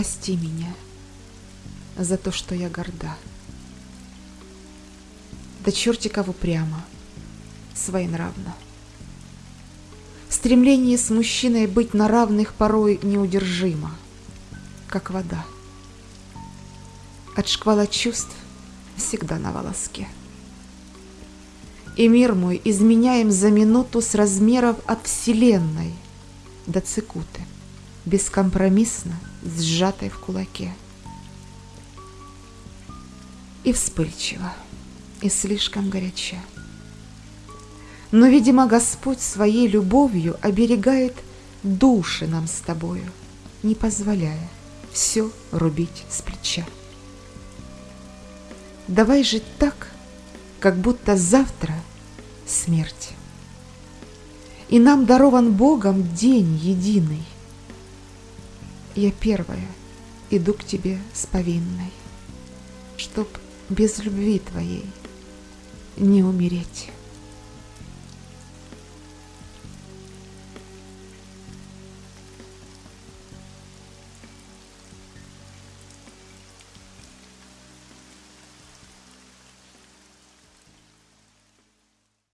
прости меня за то, что я горда. Да чертиков упрямо, своенравно. Стремление с мужчиной быть на равных порой неудержимо, как вода. От шквала чувств всегда на волоске. И мир мой изменяем за минуту с размеров от вселенной до цикуты, бескомпромиссно сжатой в кулаке. И вспыльчиво, и слишком горяча. Но, видимо, Господь своей любовью оберегает души нам с тобою, не позволяя все рубить с плеча. Давай жить так, как будто завтра смерть. И нам дарован Богом день единый. Я первая иду к тебе с повинной, Чтоб без любви твоей не умереть.